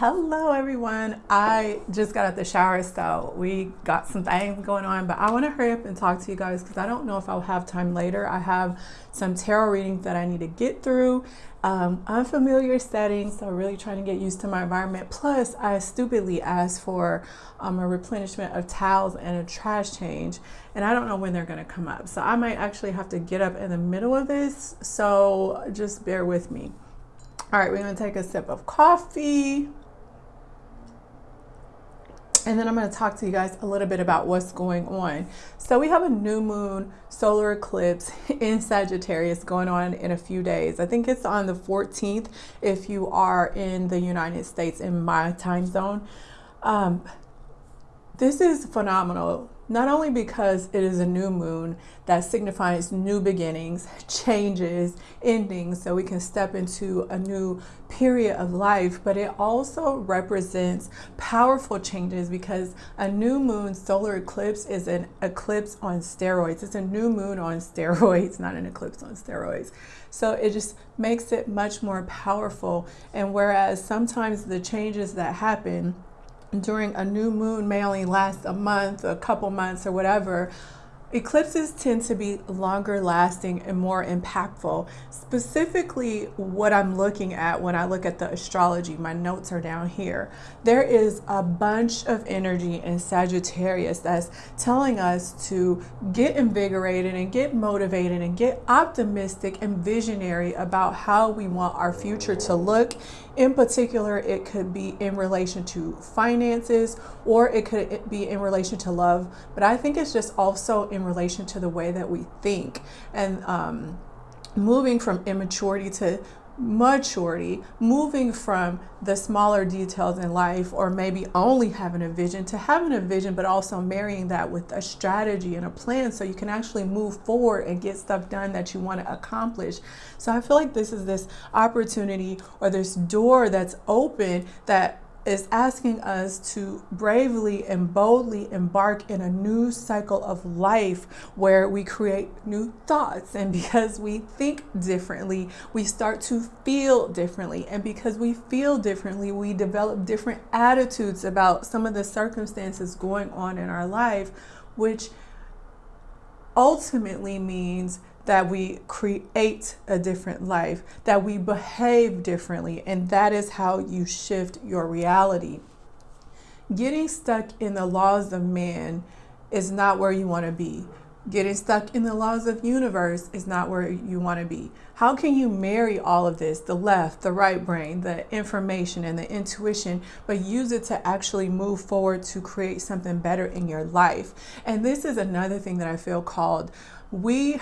Hello everyone. I just got out the shower, so we got some things going on, but I want to hurry up and talk to you guys because I don't know if I'll have time later. I have some tarot readings that I need to get through, um, unfamiliar settings, so really trying to get used to my environment. Plus, I stupidly asked for um, a replenishment of towels and a trash change, and I don't know when they're going to come up. So I might actually have to get up in the middle of this, so just bear with me. All right, we're going to take a sip of coffee. And then I'm going to talk to you guys a little bit about what's going on. So we have a new moon solar eclipse in Sagittarius going on in a few days. I think it's on the 14th if you are in the United States in my time zone. Um, this is phenomenal not only because it is a new moon that signifies new beginnings, changes, endings, so we can step into a new period of life, but it also represents powerful changes because a new moon solar eclipse is an eclipse on steroids. It's a new moon on steroids, not an eclipse on steroids. So it just makes it much more powerful. And whereas sometimes the changes that happen during a new moon may only last a month, a couple months, or whatever. Eclipses tend to be longer lasting and more impactful. Specifically, what I'm looking at when I look at the astrology, my notes are down here. There is a bunch of energy in Sagittarius that's telling us to get invigorated and get motivated and get optimistic and visionary about how we want our future to look. In particular, it could be in relation to finances or it could be in relation to love, but I think it's just also in relation to the way that we think. And um, moving from immaturity to maturity, moving from the smaller details in life or maybe only having a vision to having a vision, but also marrying that with a strategy and a plan so you can actually move forward and get stuff done that you want to accomplish. So I feel like this is this opportunity or this door that's open that is asking us to bravely and boldly embark in a new cycle of life where we create new thoughts. And because we think differently, we start to feel differently. And because we feel differently, we develop different attitudes about some of the circumstances going on in our life, which ultimately means that we create a different life, that we behave differently, and that is how you shift your reality. Getting stuck in the laws of man is not where you want to be. Getting stuck in the laws of universe is not where you want to be. How can you marry all of this, the left, the right brain, the information and the intuition, but use it to actually move forward to create something better in your life? And this is another thing that I feel called we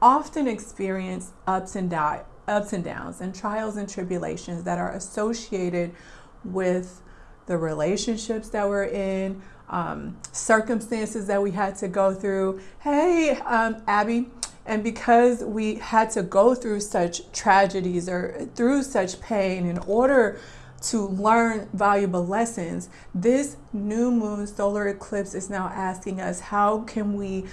often experience ups and, ups and downs and trials and tribulations that are associated with the relationships that we're in, um, circumstances that we had to go through. Hey, um, Abby, and because we had to go through such tragedies or through such pain in order to learn valuable lessons, this new moon solar eclipse is now asking us how can we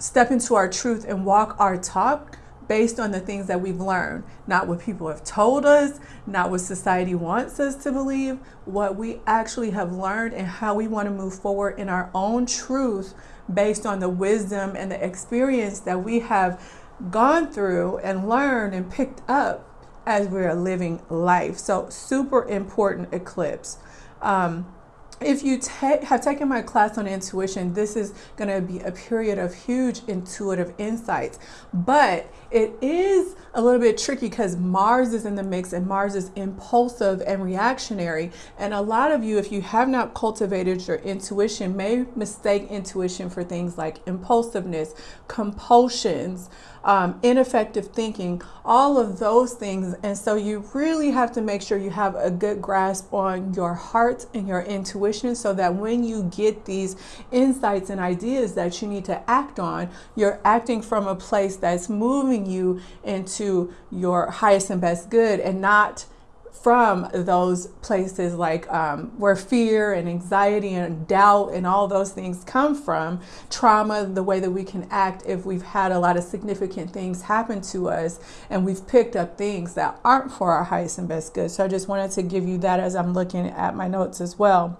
step into our truth and walk our talk based on the things that we've learned, not what people have told us, not what society wants us to believe, what we actually have learned and how we want to move forward in our own truth based on the wisdom and the experience that we have gone through and learned and picked up as we are living life. So super important eclipse. Um, if you have taken my class on intuition, this is going to be a period of huge intuitive insights. But it is a little bit tricky because Mars is in the mix and Mars is impulsive and reactionary. And a lot of you, if you have not cultivated your intuition, may mistake intuition for things like impulsiveness, compulsions, um, ineffective thinking, all of those things. And so you really have to make sure you have a good grasp on your heart and your intuition so that when you get these insights and ideas that you need to act on, you're acting from a place that's moving you into your highest and best good and not from those places like um, where fear and anxiety and doubt and all those things come from trauma the way that we can act if we've had a lot of significant things happen to us and we've picked up things that aren't for our highest and best good. So i just wanted to give you that as i'm looking at my notes as well.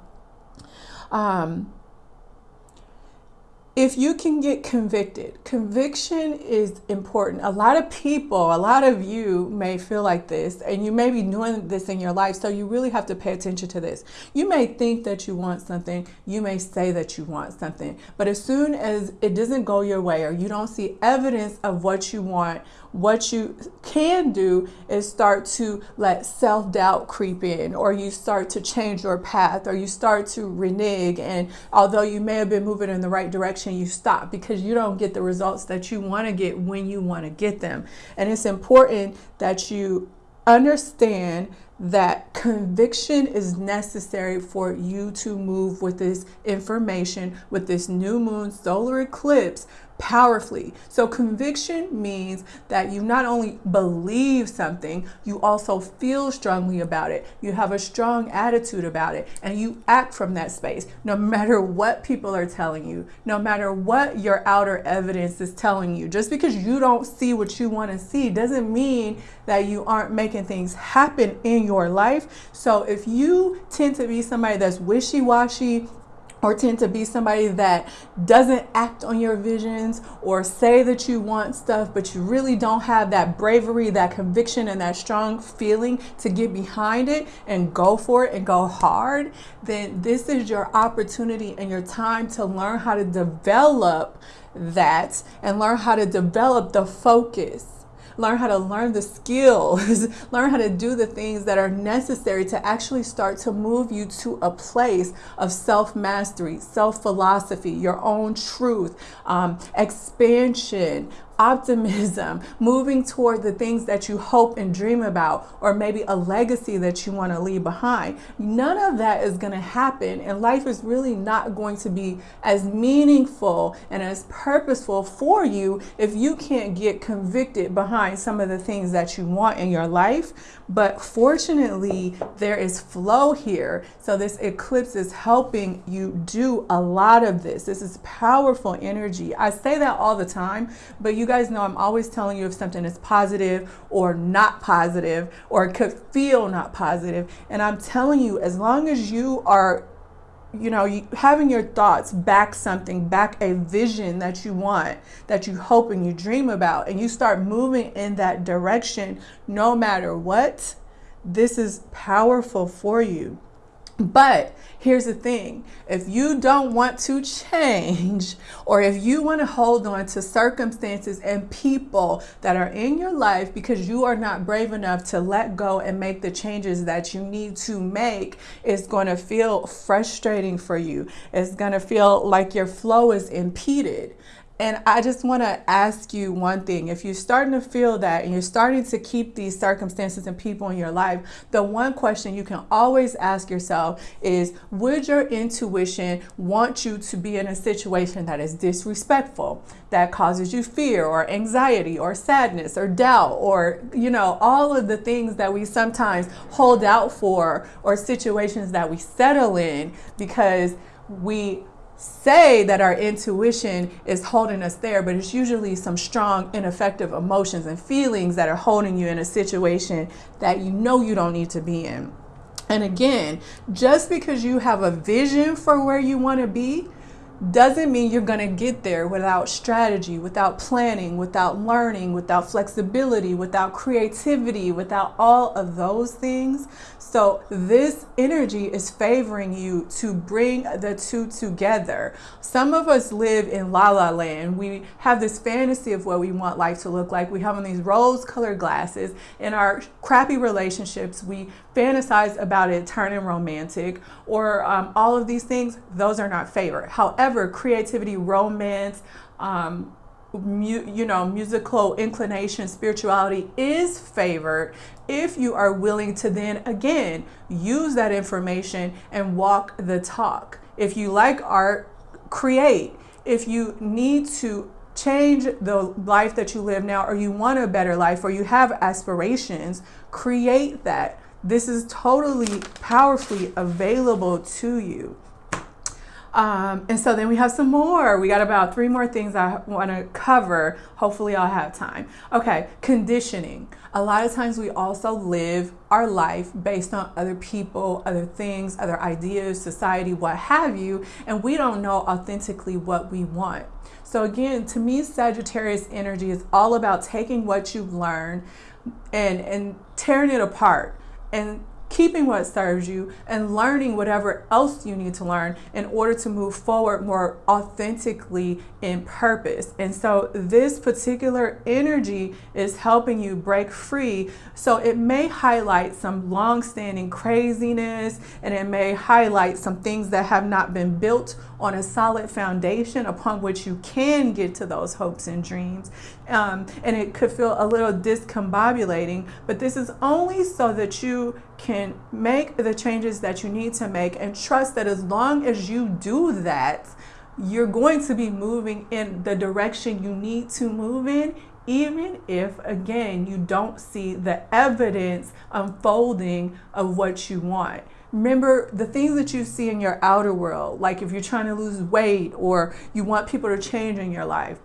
Um, if you can get convicted, conviction is important. A lot of people, a lot of you may feel like this, and you may be doing this in your life, so you really have to pay attention to this. You may think that you want something, you may say that you want something, but as soon as it doesn't go your way or you don't see evidence of what you want, what you can do is start to let self doubt creep in, or you start to change your path, or you start to renege. And although you may have been moving in the right direction, you stop because you don't get the results that you want to get when you want to get them. And it's important that you understand that conviction is necessary for you to move with this information, with this new moon solar eclipse powerfully. So, conviction means that you not only believe something, you also feel strongly about it. You have a strong attitude about it, and you act from that space, no matter what people are telling you, no matter what your outer evidence is telling you. Just because you don't see what you want to see doesn't mean that you aren't making things happen in your life. So, if you tend to be somebody that's wishy washy, or tend to be somebody that doesn't act on your visions or say that you want stuff, but you really don't have that bravery, that conviction, and that strong feeling to get behind it and go for it and go hard, then this is your opportunity and your time to learn how to develop that and learn how to develop the focus learn how to learn the skills, learn how to do the things that are necessary to actually start to move you to a place of self mastery, self philosophy, your own truth, um, expansion, optimism, moving toward the things that you hope and dream about, or maybe a legacy that you want to leave behind. None of that is going to happen, and life is really not going to be as meaningful and as purposeful for you if you can't get convicted behind some of the things that you want in your life. But fortunately, there is flow here. So, this eclipse is helping you do a lot of this. This is powerful energy. I say that all the time, but you guys know I'm always telling you if something is positive or not positive or could feel not positive. And I'm telling you, as long as you are you know, you, having your thoughts back something, back a vision that you want, that you hope and you dream about, and you start moving in that direction no matter what, this is powerful for you. But here's the thing if you don't want to change, or if you want to hold on to circumstances and people that are in your life because you are not brave enough to let go and make the changes that you need to make, it's going to feel frustrating for you. It's going to feel like your flow is impeded. And I just want to ask you one thing. If you're starting to feel that and you're starting to keep these circumstances and people in your life, the one question you can always ask yourself is Would your intuition want you to be in a situation that is disrespectful, that causes you fear or anxiety or sadness or doubt or, you know, all of the things that we sometimes hold out for or situations that we settle in because we say that our intuition is holding us there, but it's usually some strong, ineffective emotions and feelings that are holding you in a situation that you know you don't need to be in. And again, just because you have a vision for where you want to be doesn't mean you're going to get there without strategy, without planning, without learning, without flexibility, without creativity, without all of those things. So, this energy is favoring you to bring the two together. Some of us live in la la land. We have this fantasy of what we want life to look like. We have on these rose colored glasses. In our crappy relationships, we fantasize about it turning romantic or um, all of these things. Those are not favored. However, creativity, romance, um, mu- you know, musical inclination, spirituality is favored if you are willing to then again use that information and walk the talk. If you like art, create. If you need to change the life that you live now or you want a better life or you have aspirations, create that This is totally powerfully available to you. Um, and so then we have some more. We got about three more things I want to cover. Hopefully, I'll have time. Okay, conditioning. A lot of times we also live our life based on other people, other things, other ideas, society, what have you, and we don't know authentically what we want. So, again, to me, Sagittarius energy is all about taking what you've learned and, and tearing it apart and keeping what serves you and learning whatever else you need to learn in order to move forward more authentically in purpose. And so this particular energy is helping you break free. So it may highlight some long-standing craziness and it may highlight some things that have not been built on a solid foundation upon which you can get to those hopes and dreams. Um, and it could feel a little discombobulating, but this is only so that you can make the changes that you need to make and trust that as long as you do that, you're going to be moving in the direction you need to move in even if again you don't see the evidence unfolding of what you want. Remember the things that you see in your outer world like if you're trying to lose weight or you want people to change in your life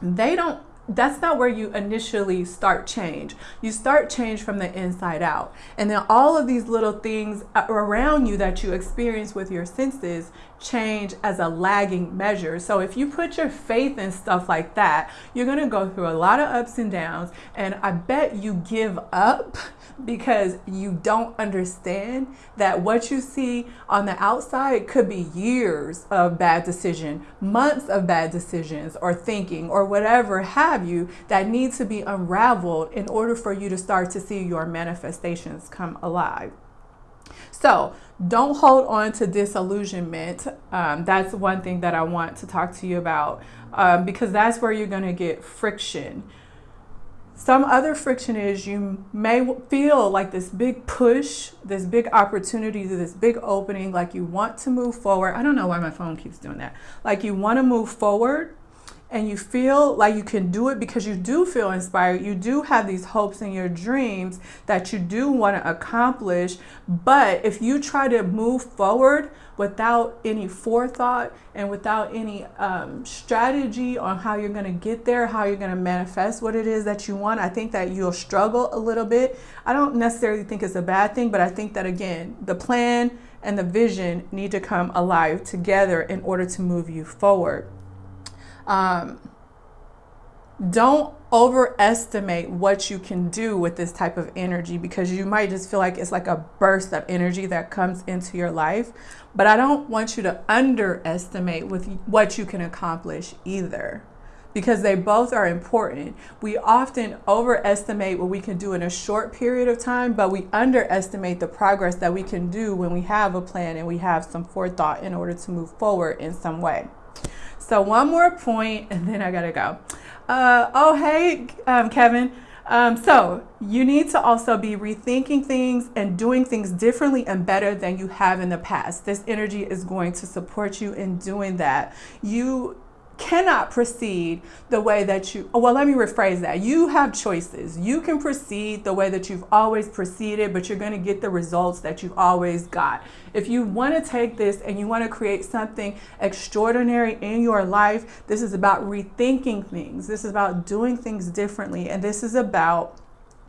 they don't that's not where you initially start change. You start change from the inside out. And then all of these little things around you that you experience with your senses change as a lagging measure. So if you put your faith in stuff like that, you're going to go through a lot of ups and downs. And I bet you give up because you don't understand that what you see on the outside could be years of bad decision, months of bad decisions or thinking or whatever have you that need to be unraveled in order for you to start to see your manifestations come alive. So don't hold on to disillusionment. Um, that's one thing that I want to talk to you about um, because that's where you're going to get friction. Some other friction is you may feel like this big push, this big opportunity, this big opening, like you want to move forward. I don't know why my phone keeps doing that. Like you want to move forward and you feel like you can do it because you do feel inspired. You do have these hopes and your dreams that you do want to accomplish. But if you try to move forward without any forethought and without any um, strategy on how you're going to get there, how you're going to manifest what it is that you want, I think that you'll struggle a little bit. I don't necessarily think it's a bad thing, but I think that again, the plan and the vision need to come alive together in order to move you forward. Um, don't overestimate what you can do with this type of energy because you might just feel like it's like a burst of energy that comes into your life. But I don't want you to underestimate with what you can accomplish either because they both are important. We often overestimate what we can do in a short period of time, but we underestimate the progress that we can do when we have a plan and we have some forethought in order to move forward in some way. So one more point and then I gotta go. Uh, oh, hey, um, Kevin. Um, so you need to also be rethinking things and doing things differently and better than you have in the past. This energy is going to support you in doing that. You cannot proceed the way that you, oh, well, let me rephrase that. You have choices. You can proceed the way that you've always proceeded, but you're going to get the results that you've always got. If you want to take this and you want to create something extraordinary in your life, this is about rethinking things. This is about doing things differently. And this is about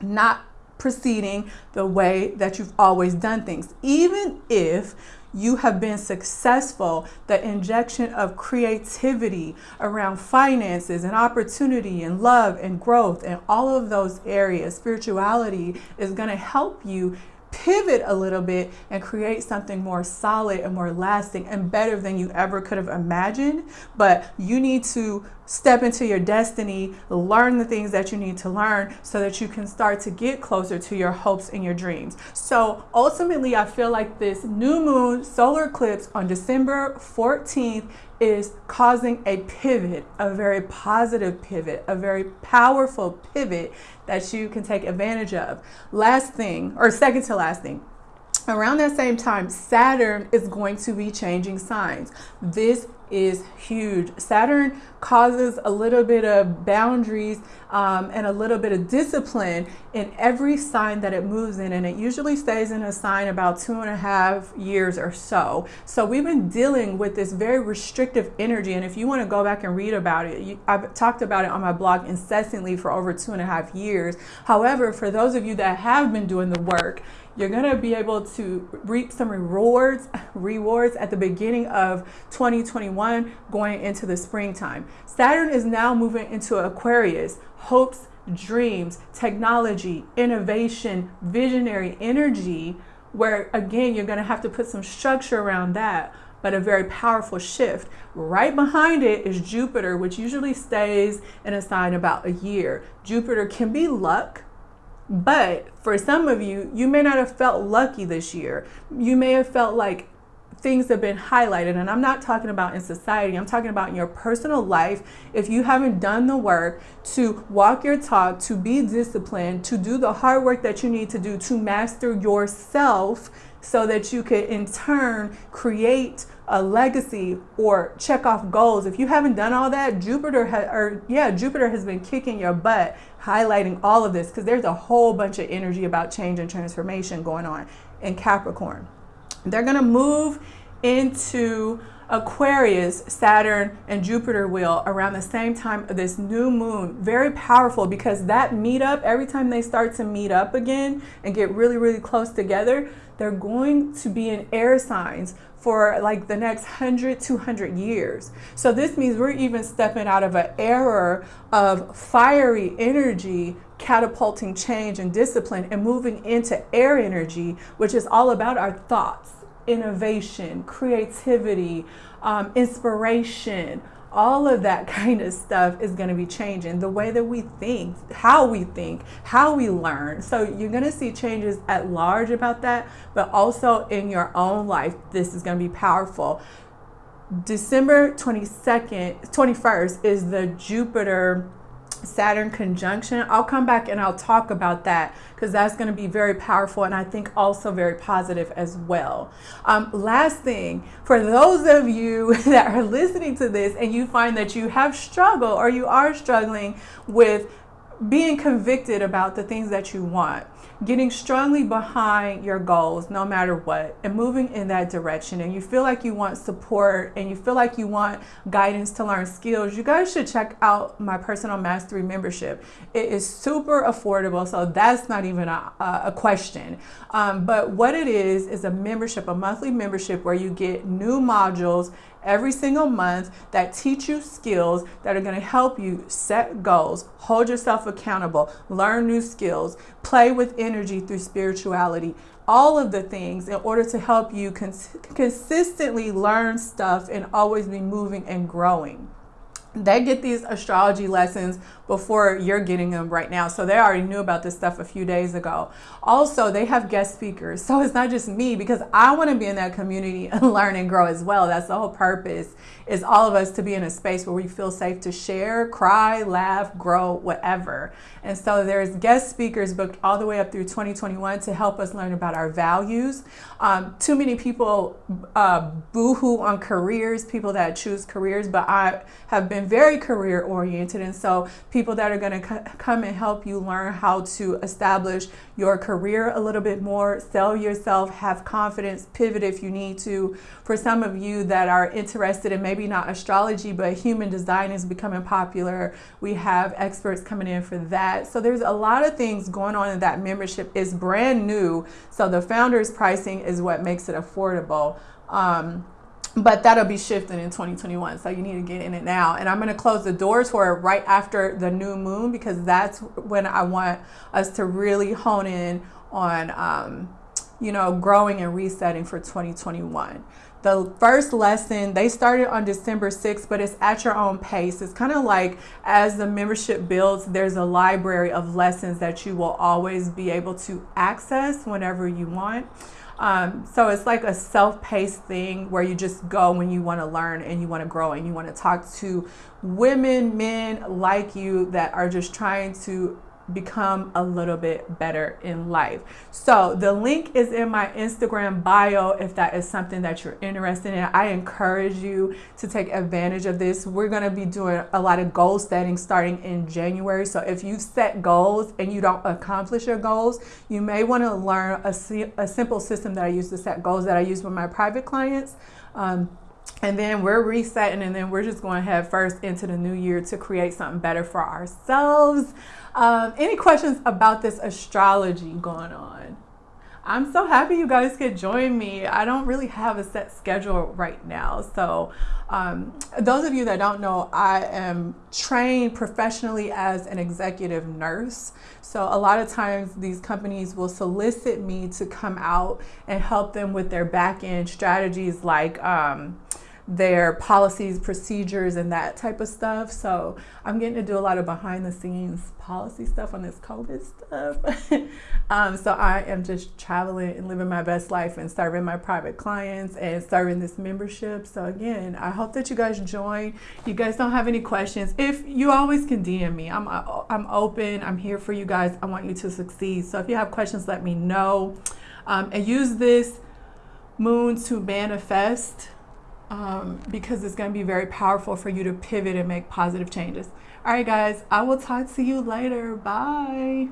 not proceeding the way that you've always done things. Even if you have been successful, the injection of creativity around finances and opportunity and love and growth and all of those areas, spirituality is going to help you pivot a little bit and create something more solid and more lasting and better than you ever could have imagined. But you need to step into your destiny, learn the things that you need to learn so that you can start to get closer to your hopes and your dreams. So ultimately, I feel like this new moon solar eclipse on December 14th is causing a pivot, a very positive pivot, a very powerful pivot that you can take advantage of. Last thing, or second to last thing, around that same time, Saturn is going to be changing signs. This is huge. Saturn causes a little bit of boundaries um, and a little bit of discipline in every sign that it moves in, and it usually stays in a sign about two and a half years or so. So we've been dealing with this very restrictive energy, and if you want to go back and read about it, you, I've talked about it on my blog incessantly for over two and a half years. However, for those of you that have been doing the work, you're going to be able to reap some rewards rewards at the beginning of 2021 going into the springtime saturn is now moving into aquarius hopes dreams technology innovation visionary energy where again you're going to have to put some structure around that but a very powerful shift. Right behind it is Jupiter, which usually stays in a sign about a year. Jupiter can be luck, but for some of you, you may not have felt lucky this year. You may have felt like things have been highlighted. And I'm not talking about in society, I'm talking about in your personal life. If you haven't done the work to walk your talk, to be disciplined, to do the hard work that you need to do to master yourself so that you could in turn create a legacy or check off goals. If you haven't done all that, Jupiter or yeah, Jupiter has been kicking your butt highlighting all of this because there's a whole bunch of energy about change and transformation going on in Capricorn. They're going to move into Aquarius, Saturn, and Jupiter will around the same time of this new moon. Very powerful because that meetup, every time they start to meet up again and get really, really close together, they're going to be in air signs for like the next 100, 200 years. So this means we're even stepping out of an era of fiery energy catapulting change and discipline and moving into air energy, which is all about our thoughts, innovation, creativity, um, inspiration, all of that kind of stuff is going to be changing. The way that we think how we think how we learn. So you're going to see changes at large about that but also in your own life this is going to be powerful. December 22nd 21st is the jupiter Saturn conjunction. I'll come back and I'll talk about that because that's going to be very powerful and I think also very positive as well. Um, last thing, for those of you that are listening to this and you find that you have struggled or you are struggling with being convicted about the things that you want getting strongly behind your goals no matter what and moving in that direction. And you feel like you want support and you feel like you want guidance to learn skills you guys should check out my personal mastery membership. It is super affordable so that's not even a, a question. Um, but what it is is a membership a monthly membership where you get new modules every single month that teach you skills that are going to help you set goals, hold yourself accountable, learn new skills, play with energy through spirituality. All of the things in order to help you cons- consistently learn stuff and always be moving and growing they get these astrology lessons before you're getting them right now. So they already knew about this stuff a few days ago. Also, they have guest speakers. So it's not just me because I want to be in that community and learn and grow as well. That's the whole purpose is all of us to be in a space where we feel safe to share, cry, laugh, grow, whatever. And so there's guest speakers booked all the way up through 2021 to help us learn about our values. Um, too many people uh, boohoo on careers, people that choose careers, but I have been very career oriented. And so people that are going to come and help you learn how to establish your career a little bit more, sell yourself, have confidence, pivot if you need to. For some of you that are interested in maybe not astrology, but human design is becoming popular, we have experts coming in for that. So there's a lot of things going on in that membership. It's brand new. So the founder's pricing is what makes it affordable. Um, but that'll be shifting in 2021 so you need to get in it now and i'm going to close the doors for it right after the new moon because that's when i want us to really hone in on um, you know growing and resetting for 2021 the first lesson they started on december 6th but it's at your own pace. It's kind of like as the membership builds there's a library of lessons that you will always be able to access whenever you want. Um, so it's like a self-paced thing where you just go when you want to learn and you want to grow and you want to talk to women, men like you that are just trying to become a little bit better in life. So the link is in my Instagram bio if that is something that you're interested in. I encourage you to take advantage of this. We're going to be doing a lot of goal setting starting in January. So if you set goals and you don't accomplish your goals, you may want to learn a, a simple system that I use to set goals that I use with my private clients. Um, and then we're resetting and then we're just going to head first into the new year to create something better for ourselves. Um, any questions about this astrology going on? I'm so happy you guys could join me. I don't really have a set schedule right now. So um, those of you that don't know i am trained professionally as an executive nurse. So a lot of times these companies will solicit me to come out and help them with their back end strategies like um, their policies, procedures, and that type of stuff. So I'm getting to do a lot of behind the scenes policy stuff on this COVID stuff. um, so I am just traveling and living my best life and serving my private clients and serving this membership. So again, I hope that you guys join. You guys don't have any questions. If you always can DM me, I'm I'm open. I'm here for you guys. I want you to succeed. So if you have questions, let me know. Um, and use this moon to manifest um, because it's going to be very powerful for you to pivot and make positive changes. All right, guys, I will talk to you later. Bye.